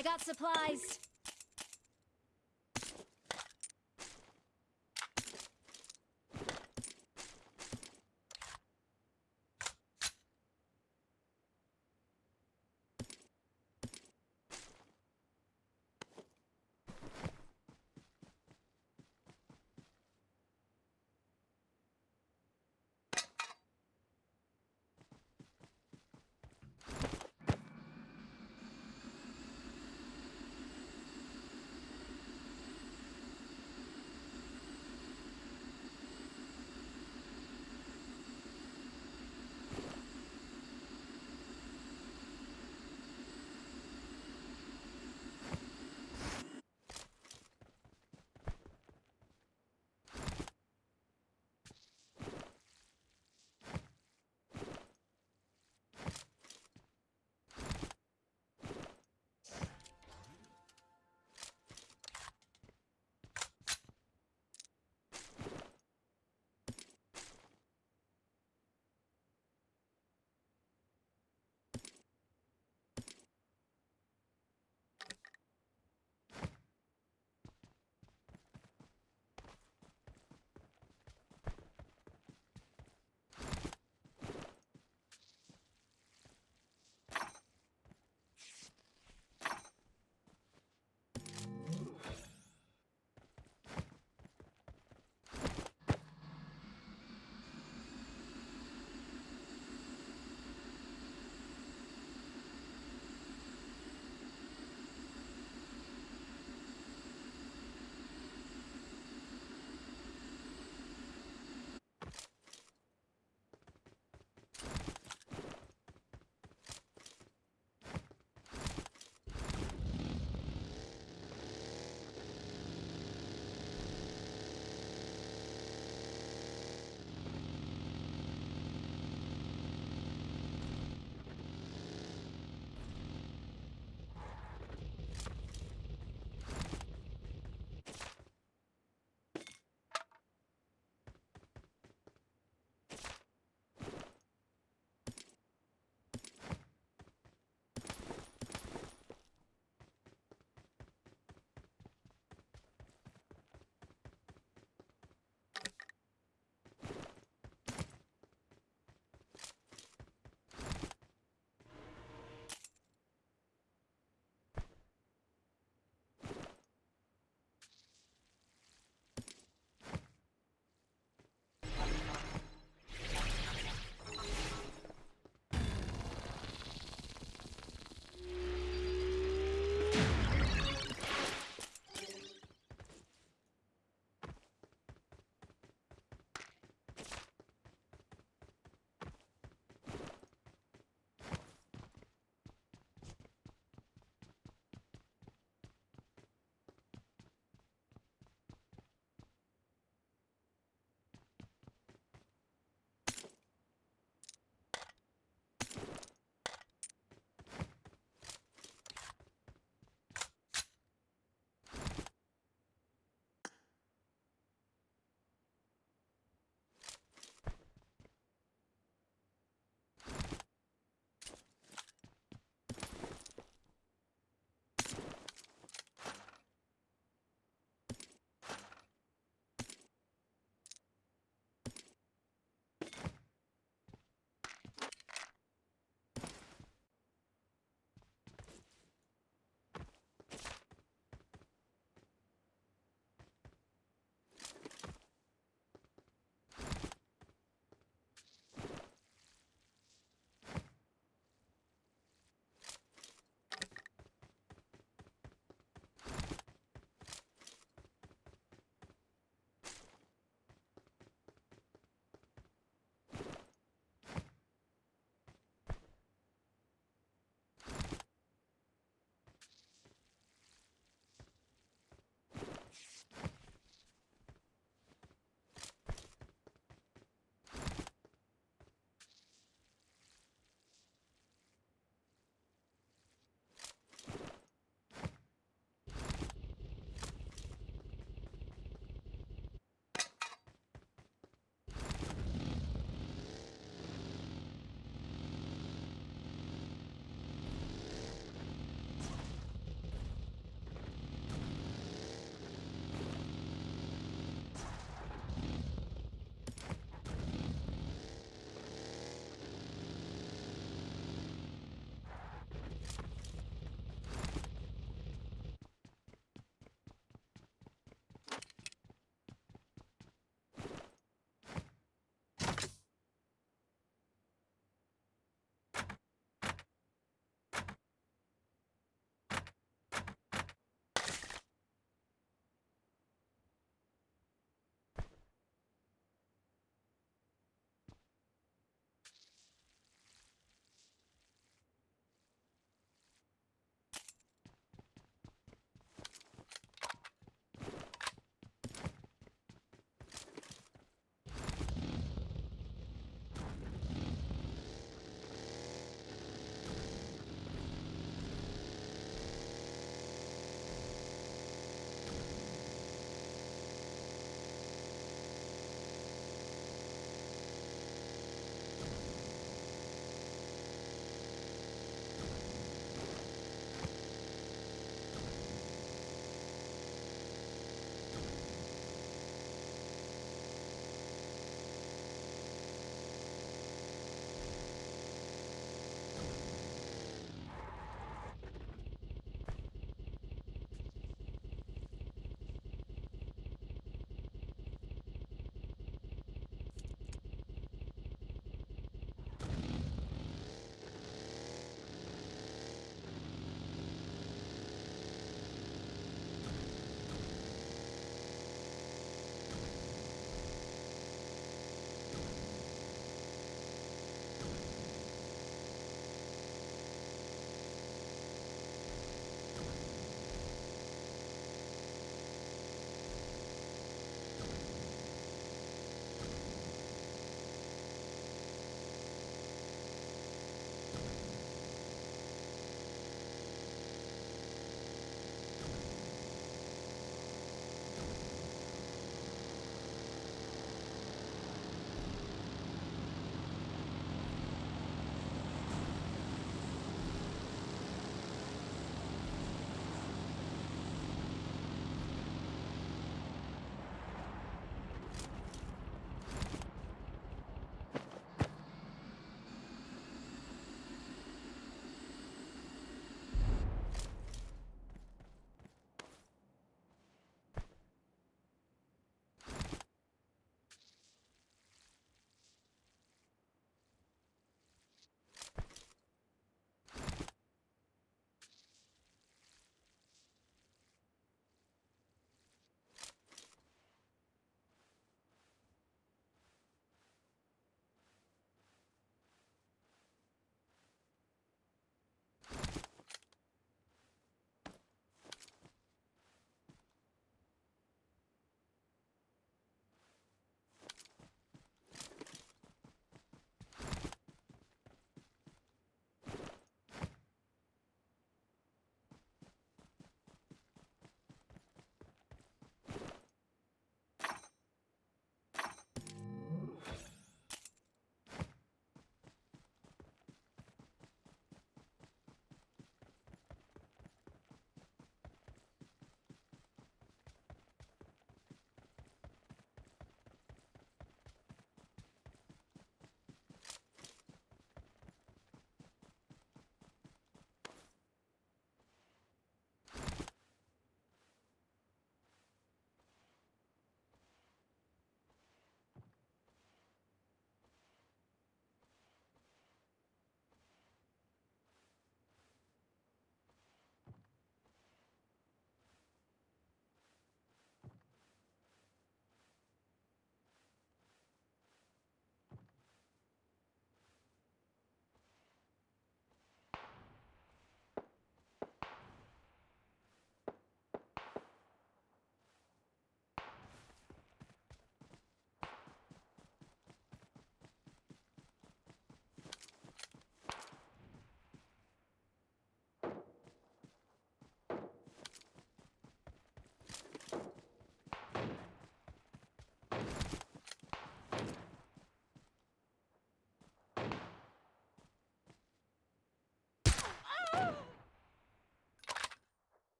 I got supplies.